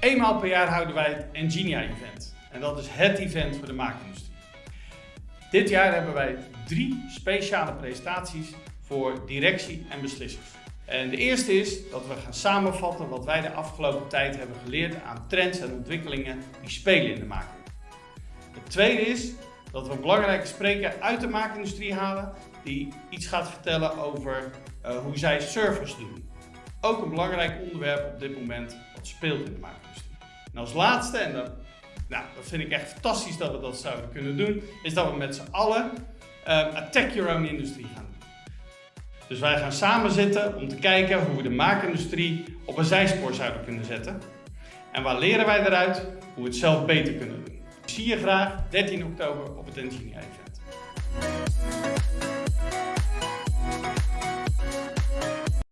Eenmaal per jaar houden wij het Engenia Event. En dat is het event voor de maakindustrie. Dit jaar hebben wij drie speciale presentaties voor directie en beslissers. En de eerste is dat we gaan samenvatten wat wij de afgelopen tijd hebben geleerd aan trends en ontwikkelingen die spelen in de maakindustrie. Het tweede is dat we een belangrijke spreker uit de maakindustrie halen die iets gaat vertellen over uh, hoe zij servers doen. Ook een belangrijk onderwerp op dit moment wat speelt in de maakindustrie. En als laatste, en dat, nou, dat vind ik echt fantastisch dat we dat zouden kunnen doen, is dat we met z'n allen Attack Your Own Industry gaan doen. Dus wij gaan samen zitten om te kijken hoe we de maakindustrie op een zijspoor zouden kunnen zetten. En waar leren wij eruit? Hoe we het zelf beter kunnen doen. Ik zie je graag 13 oktober op het Engineer Event.